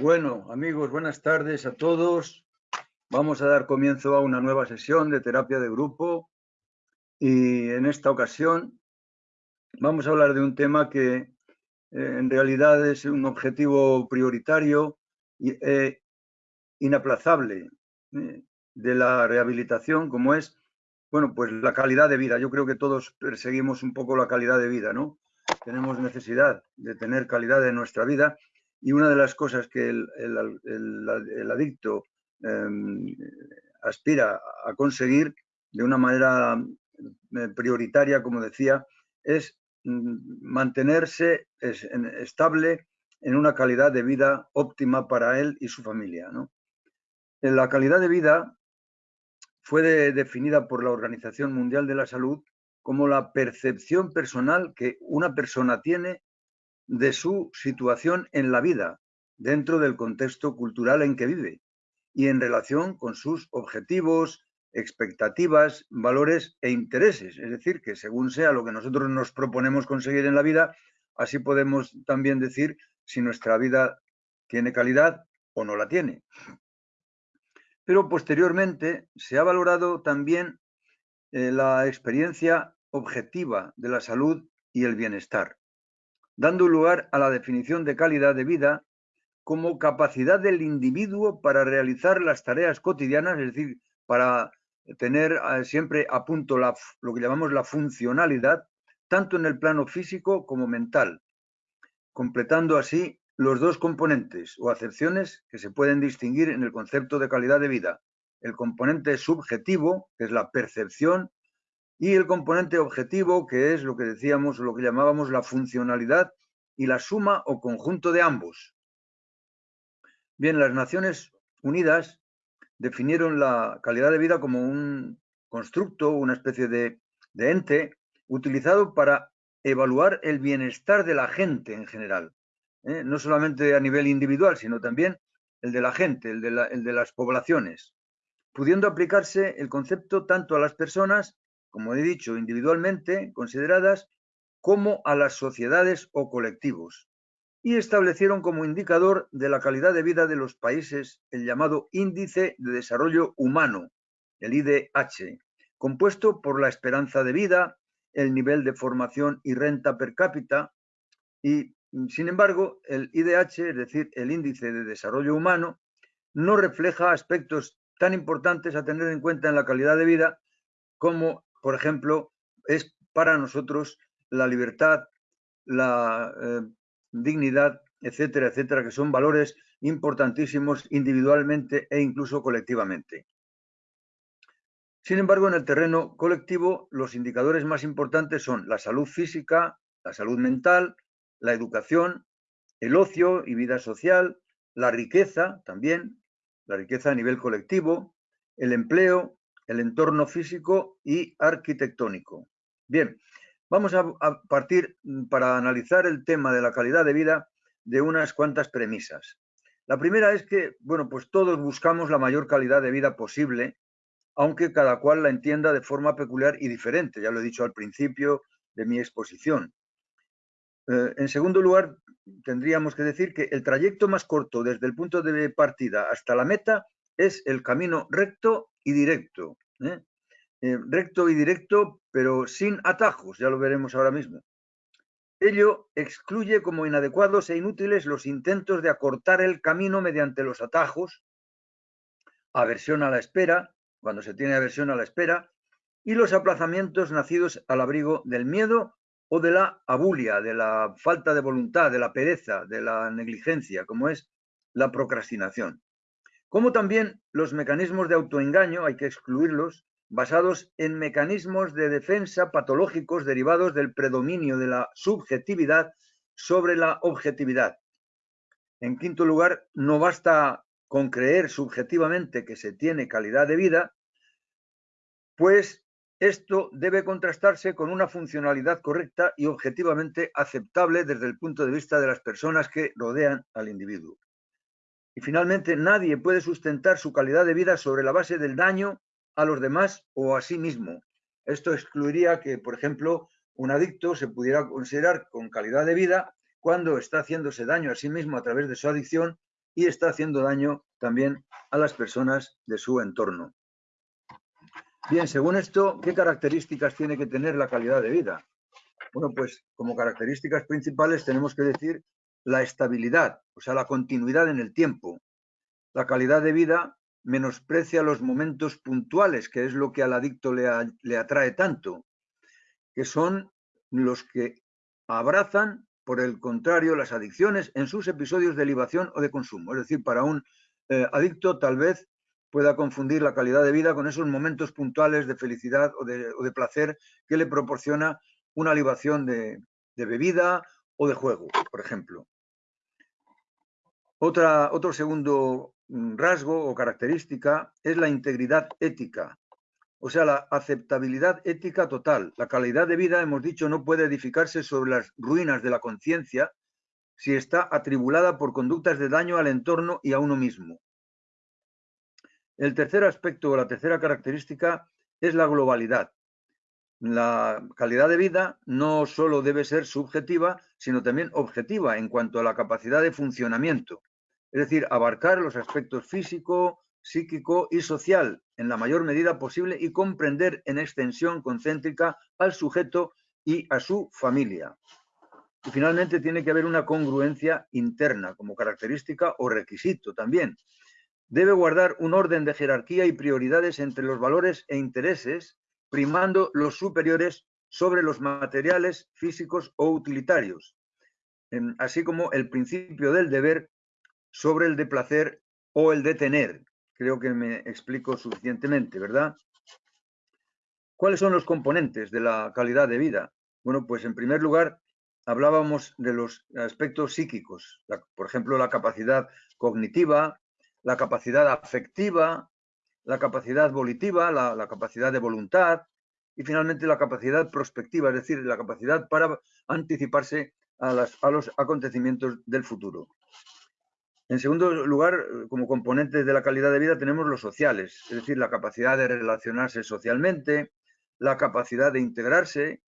Bueno, amigos, buenas tardes a todos. Vamos a dar comienzo a una nueva sesión de terapia de grupo y en esta ocasión vamos a hablar de un tema que eh, en realidad es un objetivo prioritario e inaplazable eh, de la rehabilitación, como es, bueno, pues la calidad de vida. Yo creo que todos perseguimos un poco la calidad de vida, ¿no? Tenemos necesidad de tener calidad en nuestra vida y una de las cosas que el, adicto em, aspira a conseguir de una manera eh, prioritaria, como decía, es mm, mantenerse estable en una calidad de vida óptima para él y su familia. La calidad de vida fue definida por la Organización Mundial de la Salud como la percepción personal que una persona tiene de su situación en la vida, dentro del contexto cultural en que vive y en relación con sus objetivos, expectativas, valores e intereses. Es decir, que según sea lo que nosotros nos proponemos conseguir en la vida, así podemos también decir si nuestra vida tiene calidad o no la tiene. Pero posteriormente se ha valorado también eh, la experiencia objetiva de la salud y el bienestar dando lugar a la definición de calidad de vida como capacidad del individuo para realizar las tareas cotidianas, es decir, para tener eh, siempre a punto lo que llamamos la funcionalidad, tanto en el plano físico como mental, completando así los dos componentes o acepciones que se pueden distinguir en el concepto de calidad de vida. El componente subjetivo, que es la percepción, y el componente objetivo, que es lo que decíamos, lo que llamábamos la funcionalidad y la suma o conjunto de ambos. Bien, las Naciones Unidas definieron la calidad de vida como un constructo, una especie de, ente utilizado para evaluar el bienestar de la gente en general, ¿eh? no solamente a nivel individual, sino también el de la gente, el de las poblaciones, pudiendo aplicarse el concepto tanto a las personas como he dicho, individualmente consideradas como a las sociedades o colectivos, y establecieron como indicador de la calidad de vida de los países el llamado Índice de Desarrollo Humano, el IDH, compuesto por la esperanza de vida, el nivel de formación y renta per cápita, y sin embargo, el IDH, es decir, el Índice de Desarrollo Humano, no refleja aspectos tan importantes a tener en cuenta en la calidad de vida como por ejemplo, es para nosotros la libertad, la eh, dignidad, etcétera, etcétera, que son valores importantísimos individualmente e incluso colectivamente. Sin embargo, en el terreno colectivo, los indicadores más importantes son la salud física, la salud mental, la educación, el ocio y vida social, la riqueza también, la riqueza a nivel colectivo, el empleo, el entorno físico y arquitectónico. Bien, vamos a, partir mm, para analizar el tema de la calidad de vida de unas cuantas premisas. La primera es que, bueno, pues todos buscamos la mayor calidad de vida posible, aunque cada cual la entienda de forma peculiar y diferente, ya lo he dicho al principio de mi exposición. Eh, en segundo lugar, tendríamos que decir que el trayecto más corto desde el punto de partida hasta la meta es el camino recto y directo. ¿eh? Eh, recto y directo, pero sin atajos, ya lo veremos ahora mismo. Ello excluye como inadecuados e inútiles los intentos de acortar el camino mediante los atajos, aversión a la espera, cuando se tiene aversión a la espera, y los aplazamientos nacidos al abrigo del miedo o de la abulia, de la falta de voluntad, de la pereza, de la negligencia, como es la procrastinación como también los mecanismos de autoengaño, hay que excluirlos, basados en mecanismos de defensa patológicos derivados del predominio de la subjetividad sobre la objetividad. En quinto lugar, no basta con creer subjetivamente que se tiene calidad de vida, pues esto debe contrastarse con una funcionalidad correcta y objetivamente aceptable desde el punto de vista de las personas que rodean al individuo. Y finalmente, nadie puede sustentar su calidad de vida sobre la base del daño a los demás o a sí mismo. Esto excluiría que, por ejemplo, un adicto se pudiera considerar con calidad de vida cuando está haciéndose daño a sí mismo a través de su adicción y está haciendo daño también a las personas de su entorno. Bien, según esto, ¿qué características tiene que tener la calidad de vida? Bueno, pues como características principales tenemos que decir la estabilidad, o sea, la continuidad en el tiempo. La calidad de vida menosprecia los momentos puntuales, que es lo que al adicto le, atrae tanto, que son los que abrazan, por el contrario, las adicciones en sus episodios de libación o de consumo. Es decir, para un eh, adicto tal vez pueda confundir la calidad de vida con esos momentos puntuales de felicidad o de, placer que le proporciona una libación de, bebida o de juego, por ejemplo. Otra, otro segundo mm, rasgo o característica es la integridad ética, o sea, la aceptabilidad ética total. La calidad de vida, hemos dicho, no puede edificarse sobre las ruinas de la conciencia si está atribulada por conductas de daño al entorno y a uno mismo. El tercer aspecto o la tercera característica es la globalidad. La calidad de vida no solo debe ser subjetiva, sino también objetiva en cuanto a la capacidad de funcionamiento. Es decir, abarcar los aspectos físico, psíquico y social en la mayor medida posible y comprender en extensión concéntrica al sujeto y a su familia. Y finalmente tiene que haber una congruencia interna como característica o requisito también, debe guardar un orden de jerarquía y prioridades entre los valores e intereses, primando los superiores sobre los materiales, físicos o utilitarios, así como el principio del deber sobre el de placer o el de tener. Creo que me explico suficientemente, ¿verdad? ¿Cuáles son los componentes de la calidad de vida? Bueno, pues en primer lugar, hablábamos de los aspectos psíquicos, por ejemplo, la capacidad cognitiva, la capacidad afectiva, la capacidad volitiva, la, capacidad de voluntad y finalmente la capacidad prospectiva, es decir, la capacidad para anticiparse a, a los acontecimientos del futuro. En segundo lugar, como componentes de la calidad de vida tenemos los sociales, es decir, la capacidad de relacionarse socialmente, la capacidad de integrarse,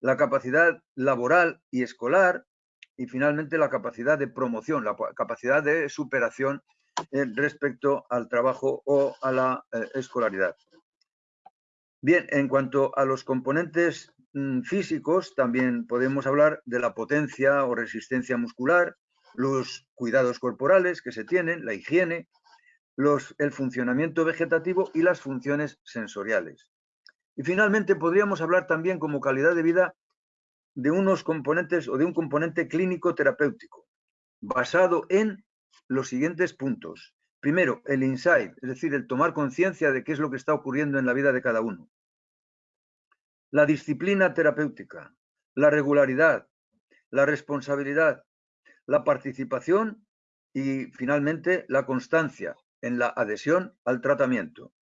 la capacidad laboral y escolar y finalmente la capacidad de promoción, la capacidad de superación eh, respecto al trabajo o a la eh, escolaridad. Bien, en cuanto a los componentes mm, físicos, también podemos hablar de la potencia o resistencia muscular, los cuidados corporales que se tienen, la higiene, el funcionamiento vegetativo y las funciones sensoriales. Y finalmente podríamos hablar también como calidad de vida de unos componentes o de un componente clínico terapéutico basado en los siguientes puntos. Primero, el insight, es decir, el tomar conciencia de qué es lo que está ocurriendo en la vida de cada uno. La disciplina terapéutica, la regularidad, la responsabilidad, la participación y finalmente la constancia en la adhesión al tratamiento.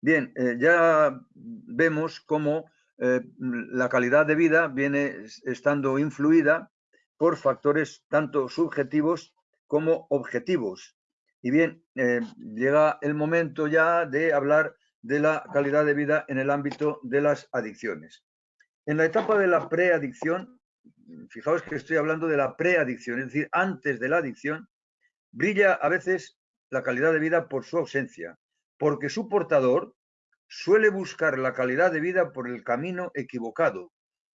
Bien, eh, ya vemos cómo eh, la calidad de vida viene estando influida por factores tanto subjetivos como objetivos. Y bien, eh, llega el momento ya de hablar de la calidad de vida en el ámbito de las adicciones. En la etapa de la preadicción, fijaos que estoy hablando de la preadicción, es decir, antes de la adicción, brilla a veces la calidad de vida por su ausencia, porque su portador suele buscar la calidad de vida por el camino equivocado,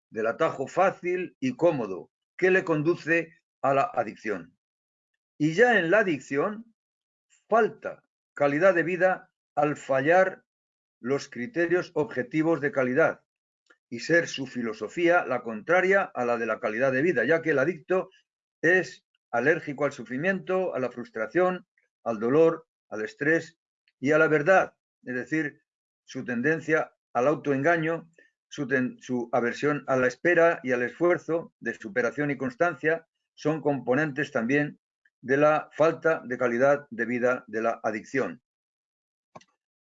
del atajo fácil y cómodo que le conduce a la adicción. Y ya en la adicción falta calidad de vida al fallar los criterios objetivos de calidad y ser su filosofía la contraria a la de la calidad de vida, ya que el adicto es alérgico al sufrimiento, a la frustración, al dolor, al estrés y a la verdad, es decir, su tendencia al autoengaño, su, su aversión a la espera y al esfuerzo de superación y constancia son componentes también de la falta de calidad de vida de la adicción.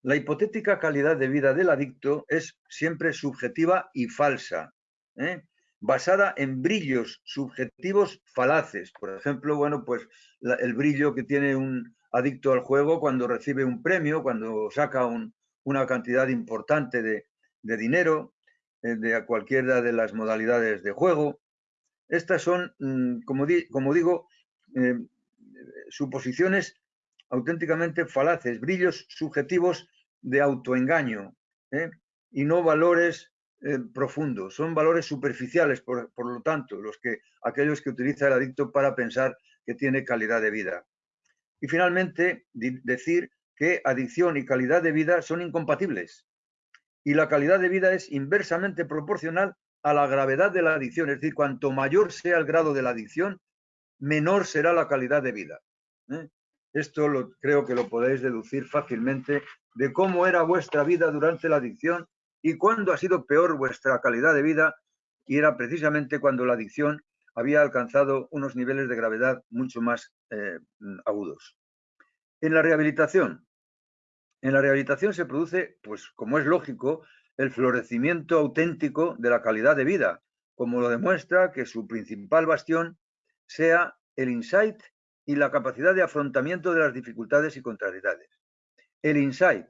La hipotética calidad de vida del adicto es siempre subjetiva y falsa, ¿eh? basada en brillos subjetivos falaces. Por ejemplo, bueno, pues el brillo que tiene un adicto al juego cuando recibe un premio, cuando saca una cantidad importante de, dinero eh, de cualquiera de las modalidades de juego. Estas son, mm, como, digo, eh, suposiciones auténticamente falaces, brillos subjetivos de autoengaño ¿eh? y no valores eh, profundos, son valores superficiales, por, lo tanto, los que, aquellos que utiliza el adicto para pensar que tiene calidad de vida. Y finalmente, decir que adicción y calidad de vida son incompatibles. Y la calidad de vida es inversamente proporcional a la gravedad de la adicción. Es decir, cuanto mayor sea el grado de la adicción, menor será la calidad de vida. ¿eh? Esto lo, creo que lo podéis deducir fácilmente de cómo era vuestra vida durante la adicción y cuándo ha sido peor vuestra calidad de vida. Y era precisamente cuando la adicción había alcanzado unos niveles de gravedad mucho más eh, agudos. En la rehabilitación, en la rehabilitación se produce, pues como es lógico, el florecimiento auténtico de la calidad de vida, como lo demuestra que su principal bastión sea el insight y la capacidad de afrontamiento de las dificultades y contrariedades. El insight,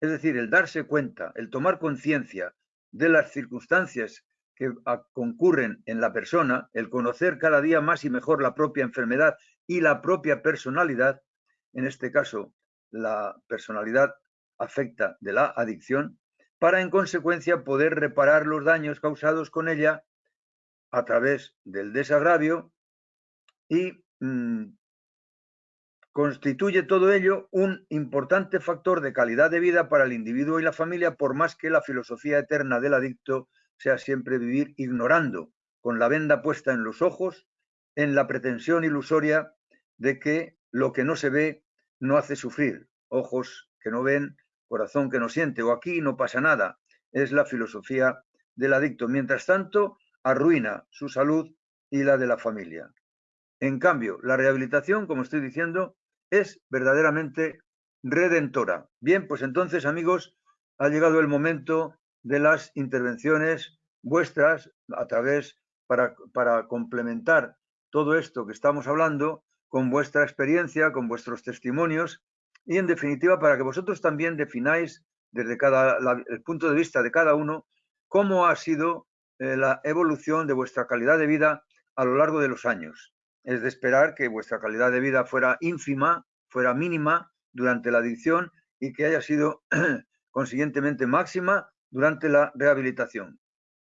es decir, el darse cuenta, el tomar conciencia de las circunstancias que concurren en la persona, el conocer cada día más y mejor la propia enfermedad y la propia personalidad, en este caso la personalidad afecta de la adicción, para en consecuencia poder reparar los daños causados con ella a través del desagravio y mm, constituye todo ello un importante factor de calidad de vida para el individuo y la familia, por más que la filosofía eterna del adicto sea siempre vivir ignorando, con la venda puesta en los ojos, en la pretensión ilusoria de que lo que no se ve no hace sufrir, ojos que no ven, corazón que no siente, o aquí no pasa nada. Es la filosofía del adicto. Mientras tanto, arruina su salud y la de la familia. En cambio, la rehabilitación, como estoy diciendo, es verdaderamente redentora. Bien, pues entonces, amigos, ha llegado el momento de las intervenciones vuestras a través para, complementar todo esto que estamos hablando con vuestra experiencia, con vuestros testimonios y en definitiva para que vosotros también defináis desde cada, el punto de vista de cada uno cómo ha sido eh, la evolución de vuestra calidad de vida a lo largo de los años. Es de esperar que vuestra calidad de vida fuera ínfima, fuera mínima durante la adicción y que haya sido consiguientemente máxima durante la rehabilitación.